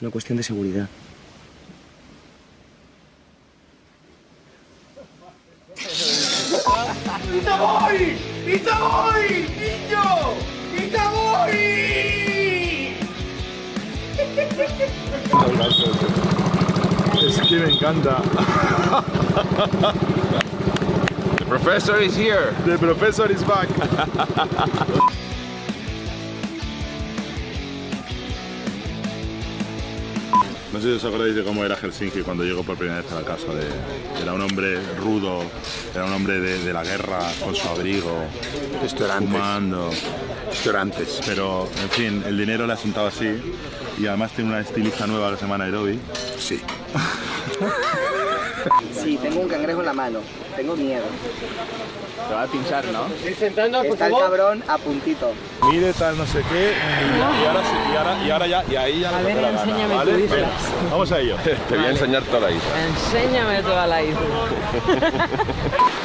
Es una cuestión de seguridad. ¡Itaboy! ¡Itaboy! ¡Niño! ¡Itaboy! Es que me encanta. The professor is here. The professor is back. No sé si os acordáis de cómo era Helsinki cuando llegó por primera vez a la casa. De, era un hombre rudo, era un hombre de, de la guerra, con su abrigo, Esto era antes. fumando. Esto era antes. Pero, en fin, el dinero le ha sentado así. Y además tiene una estilista nueva que se llama Nairobi. Sí. Sí, tengo un cangrejo en la mano. Tengo miedo. Te va a pinchar, ¿no? Está el cabrón a puntito. Mire tal no sé qué y, y ahora sí, y ahora, y ahora ya y ahí ya A ver, te la gana, enséñame ¿vale? tu isla. Venga, vamos a ello. Te voy a enseñar toda la isla. Enséñame toda la isla.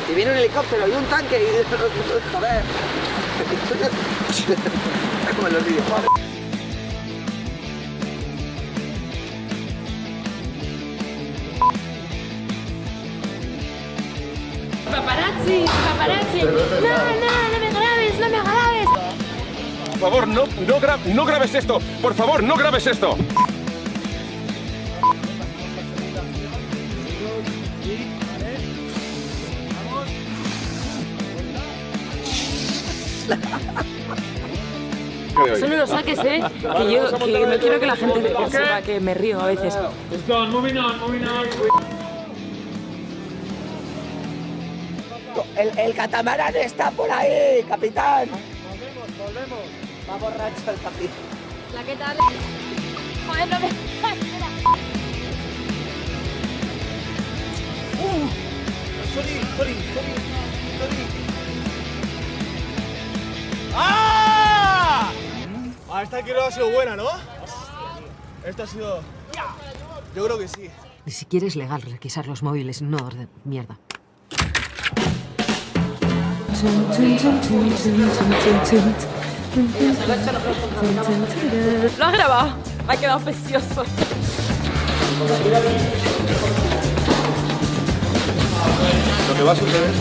Y viene un helicóptero y un tanque y... Joder. Como los videojuegos. Paparazzi, paparazzi. No, no, no me grabes, no me grabes. Por favor, no, no, gra- no grabes esto. Por favor, no grabes esto. Eso no lo saques, ¿eh? Que yo que no quiero que la gente sepa que me río a veces. El, el catamarán está por ahí, capitán. Volvemos, volvemos. Va borracho el capitán. La que tal. Joder, no me. Espera. Sorry, sorry, sorry, sorry. ¡Ah! Ah, esta quiero ha sido buena, ¿no? Esta ha sido... Yo creo que sí. Ni siquiera es legal requisar los móviles un orden. Mierda. Lo has grabado. Ha quedado precioso. Lo que va a suceder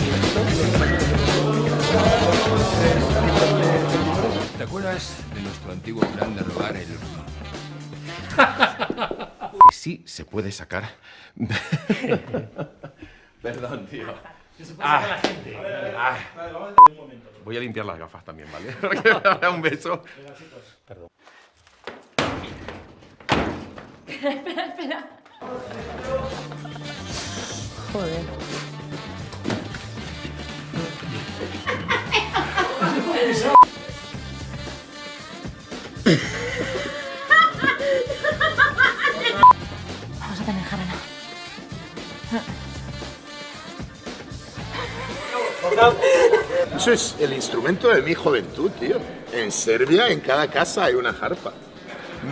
¿Te acuerdas de nuestro antiguo plan de robar el... Sí se puede sacar... Perdón, tío. Ah, ah. Voy a limpiar las gafas también, ¿vale? Porque me habrá un beso. Joder. Vamos a Eso es el instrumento de mi juventud, tío. En Serbia, en cada casa hay una jarpa.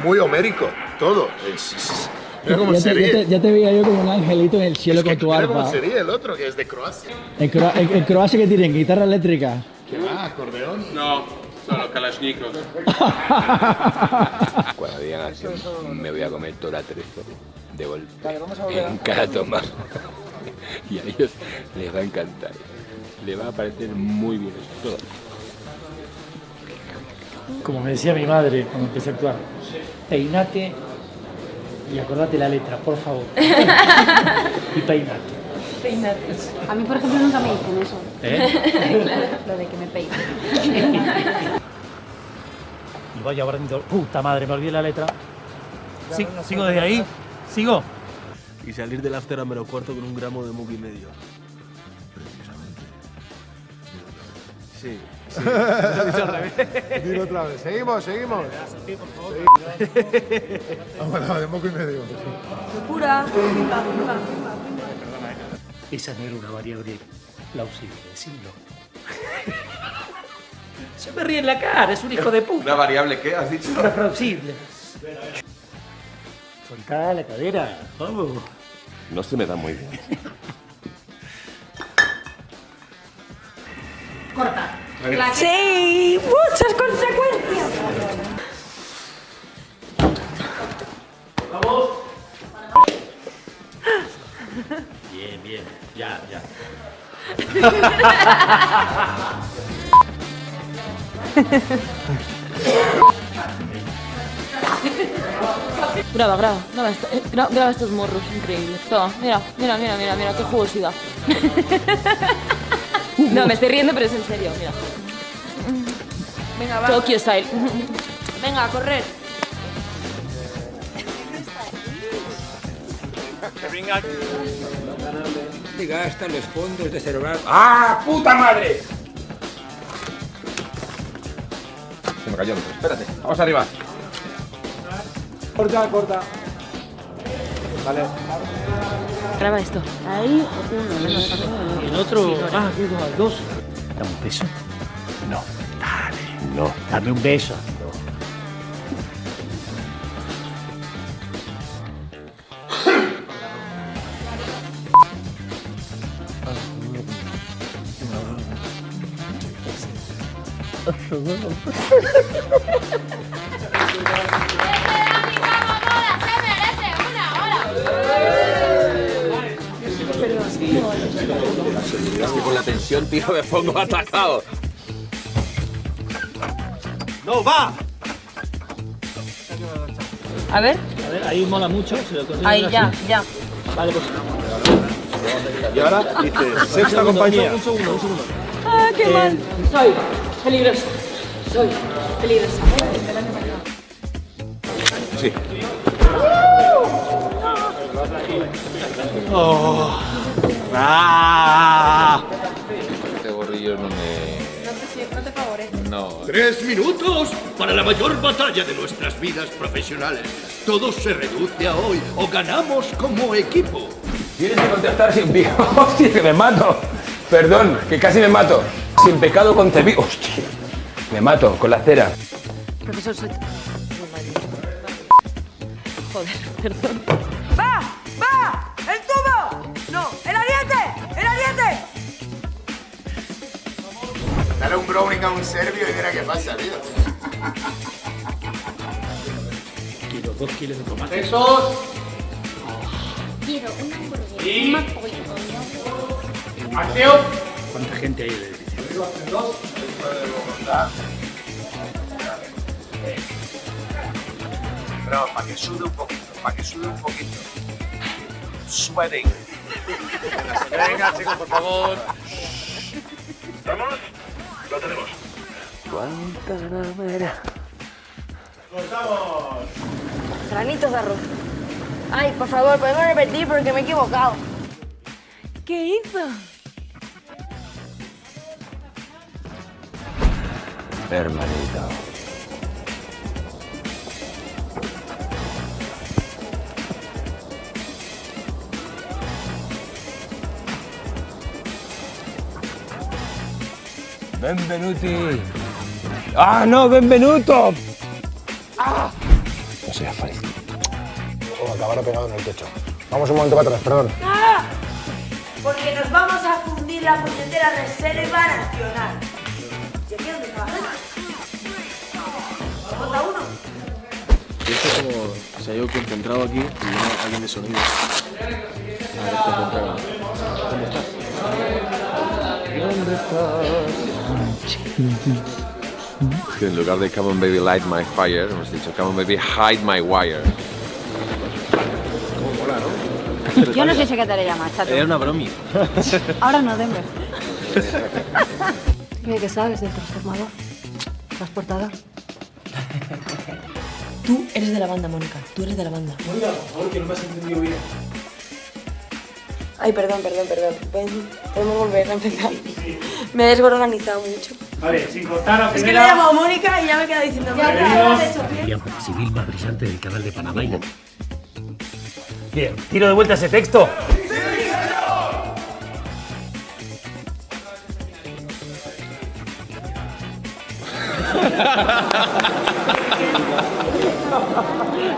Muy homérico, todo. Es- es- es- Mira cómo Ya te, ya, te, ya te veía yo como un angelito en el cielo Es que con tu cómo arpa. se ríe el otro, que es de Croacia. En, Croa- en- en Croacia que tienen guitarra eléctrica. ¿Qué va? ¿Acordeón? No, solo Kalashnikov. Cuando digan así, me voy a comer toda la trezo de golpe en cada toma. y a ellos les va a encantar. Les va a parecer muy bien todo. Como me decía mi madre cuando empecé a actuar, peinate y acordate la letra, por favor. y peinate. A mí, por ejemplo, nunca me dicen eso. ¿eh? Lo de que me peine. Y vaya barriendo, puta madre, me olvidé la letra. Sí, ¿Sigo desde ahí? ¿Sigo? Y salir del after a menos cuarto con un gramo de muki medio. Sí. sí. Lo he dicho al revés. Dilo otra vez. Seguimos, seguimos. Vamos, de moco y medio. Pura. Esa no era una variable plausible, decirlo. Se me ríe en la cara, es un hijo de puta. ¿Una variable qué has dicho? Reproducible. Soltá la cadera, vamos. No se me da muy bien. Sí, muchas consecuencias. Vamos. Bien, bien. Ya, ya. graba, graba, graba, esto, eh, graba, graba estos morros, increíble. Toma, mira, mira, mira, mira, mira, qué jugosidad. no, me estoy riendo, pero es en serio, mira. Venga, va. Tokyo Style. Venga, a correr. Te gastan los fondos de cerebral. ¡Ah, puta madre! Se me cayó. Espérate, vamos arriba. Corta, corta. Vale. Graba esto. Ahí, Y el otro. Ah, dos, dos. Dame un beso. No. Dale. No. Dame un beso. Es que con la tensión tiro me pongo atacado. ¡No, va! A ver, A ver, ahí mola mucho. Si lo ahí, así. ya, ya. Vale, pues. Y ahora dice, sexta compañía. Un segundo, un segundo. Ah, qué mal. Soy peligrosa. Soy peligrosa. Sí. ¡Ah! Este gorrillo no me. No te favorece. No. Tres minutos para la mayor batalla de nuestras vidas profesionales. Todo se reduce a hoy o ganamos como equipo. Tienes que contestar sin pío. Hostia, que me mato. Perdón, que casi me mato. Sin pecado concebido. Hostia. Me mato con la cera. Profesor, soy... Joder, perdón. Dale un browning a un serbio y mira qué pasa, tío. Kilo, dos kilos de tomate. Quiero una hamburguesa. Un pollo. ¿Cuánta gente hay en el edificio? Pero para que sude un poquito, para que sude un poquito. Sweating. Venga, chicos, por favor. ¿Vamos? Lo tenemos. ¡Cortamos! Granitos de arroz. Ay, por favor, podemos repetir porque me he equivocado. ¿Qué hizo? Hermanito. Benvenuti. ¡Ah, no! ¡Benvenuto! ¡Ah! No seas feliz. Oh, acabará pegado en el techo. Vamos un momento para atrás, perdón. ¡Ah! Porque nos vamos a fundir la puñetera reserva nacional. ¿Y aquí dónde? ¿Contra uno? Esto es como si hay algo que encontrado aquí y no alguien de sonido. A ver, te encontraron. ¿Dónde estás? Que en lugar de Come on baby light my fire, hemos dicho Come on baby hide my wire. Yo no sé si qué te le llamas, chato. Era una bromi. Ahora no, Denver. Oye, ¿qué sabes del transformador? Transportador. Tú eres de la banda, Mónica. Tú eres de la banda. Mónica, por favor, que no me has entendido bien. Ay, perdón, perdón, perdón. Ven, podemos volver a empezar. Me he desorganizado mucho. Vale, sin contar a. Es que le he llamado Mónica y ya me queda diciendo... Bien, tiro de vuelta ese texto.